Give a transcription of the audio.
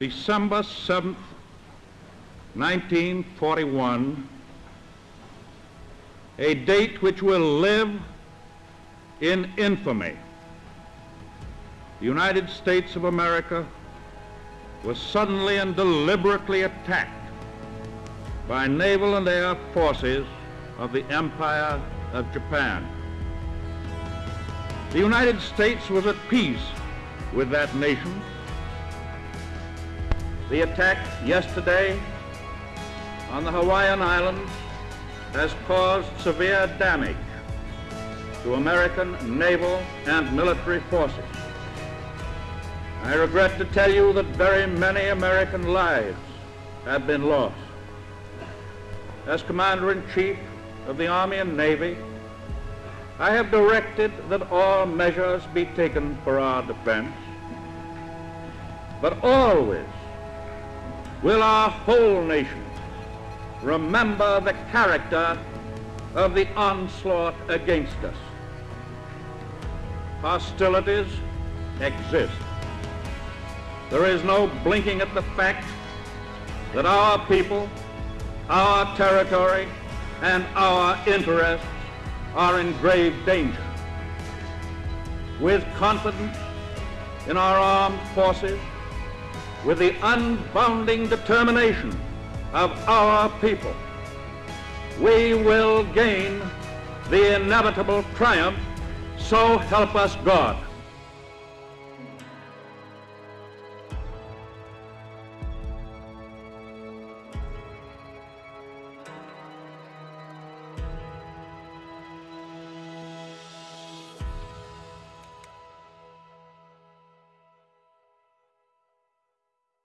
December 7th, 1941, a date which will live in infamy. The United States of America was suddenly and deliberately attacked by naval and air forces of the Empire of Japan. The United States was at peace with that nation. The attack yesterday on the Hawaiian Islands has caused severe damage to American naval and military forces. I regret to tell you that very many American lives have been lost. As Commander-in-Chief of the Army and Navy, I have directed that all measures be taken for our defense, but always will our whole nation remember the character of the onslaught against us. Hostilities exist. There is no blinking at the fact that our people, our territory, and our interests are in grave danger. With confidence in our armed forces, with the unbounding determination of our people, we will gain the inevitable triumph, so help us God.